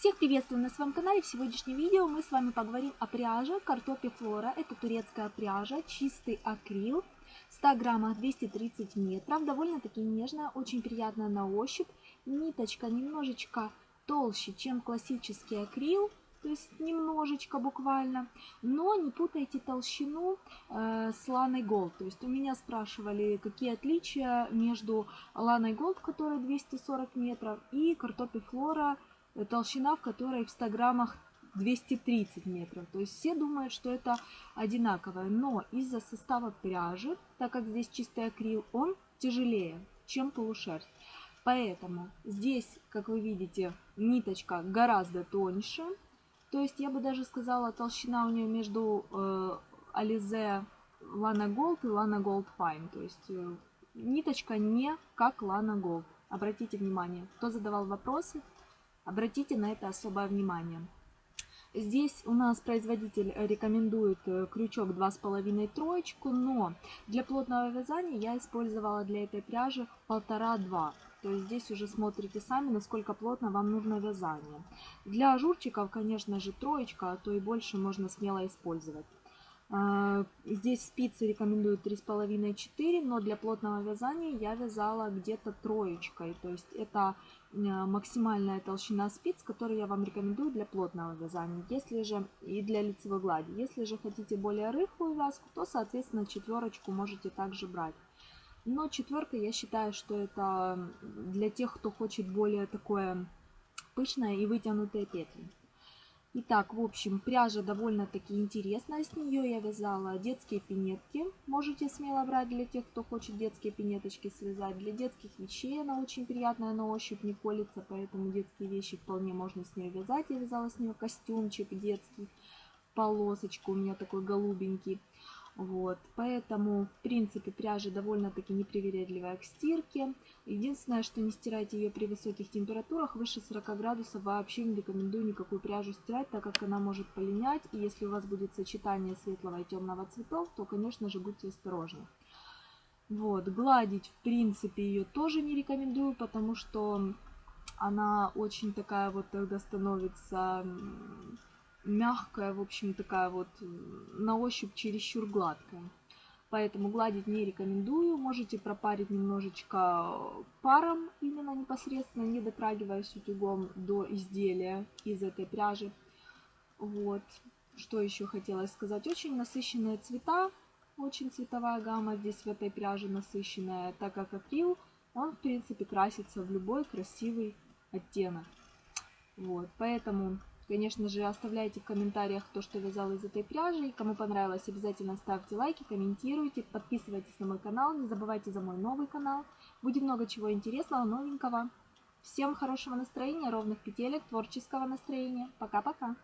Всех приветствую на своем канале. В сегодняшнем видео мы с вами поговорим о пряже Картопи Флора. Это турецкая пряжа, чистый акрил, 100 граммах 230 метров. Довольно-таки нежная, очень приятная на ощупь. Ниточка немножечко толще, чем классический акрил, то есть немножечко буквально. Но не путайте толщину э, с Ланой Голд. То есть у меня спрашивали, какие отличия между Ланой Голд, которая 240 метров, и Картопи Флора толщина в которой в 100 граммах 230 метров. То есть все думают, что это одинаковое. Но из-за состава пряжи, так как здесь чистый акрил, он тяжелее, чем полушерсть. Поэтому здесь, как вы видите, ниточка гораздо тоньше. То есть я бы даже сказала, толщина у нее между э, Alize Lana Gold и Lana Gold Fine. То есть э, ниточка не как Lana Gold. Обратите внимание, кто задавал вопросы, Обратите на это особое внимание. Здесь у нас производитель рекомендует э, крючок 2,5 троечку, но для плотного вязания я использовала для этой пряжи 1,5-2. То есть здесь уже смотрите сами, насколько плотно вам нужно вязание. Для ажурчиков, конечно же, троечка, а то и больше можно смело использовать. А, здесь спицы рекомендуют 3,5-4, но для плотного вязания я вязала где-то троечкой. То есть это а, максимальная толщина спиц, которую я вам рекомендую для плотного вязания. Если же и для лицевой глади. Если же хотите более рыхлую вязку, то, соответственно, четверочку можете также брать. Но четверка, я считаю, что это для тех, кто хочет более такое пышное и вытянутые петли. Итак, в общем, пряжа довольно-таки интересная. С нее я вязала детские пинетки. Можете смело брать для тех, кто хочет детские пинеточки связать. Для детских вещей она очень приятная на ощупь, не колется, поэтому детские вещи вполне можно с нее вязать. Я вязала с нее костюмчик детский, полосочку у меня такой голубенький. Вот, поэтому, в принципе, пряжа довольно-таки непривередливая к стирке. Единственное, что не стирайте ее при высоких температурах, выше 40 градусов вообще не рекомендую никакую пряжу стирать, так как она может полинять. И если у вас будет сочетание светлого и темного цветов, то, конечно же, будьте осторожны. Вот, гладить, в принципе, ее тоже не рекомендую, потому что она очень такая вот тогда становится мягкая, в общем, такая вот на ощупь чересчур гладкая. Поэтому гладить не рекомендую. Можете пропарить немножечко паром, именно непосредственно, не дотрагиваясь утюгом до изделия из этой пряжи. Вот. Что еще хотелось сказать. Очень насыщенные цвета, очень цветовая гамма здесь в этой пряже насыщенная, так как акрил, он в принципе красится в любой красивый оттенок. Вот, поэтому Конечно же, оставляйте в комментариях то, что вязал из этой пряжи. Кому понравилось, обязательно ставьте лайки, комментируйте, подписывайтесь на мой канал. Не забывайте за мой новый канал. Будет много чего интересного, новенького. Всем хорошего настроения, ровных петелек, творческого настроения. Пока-пока!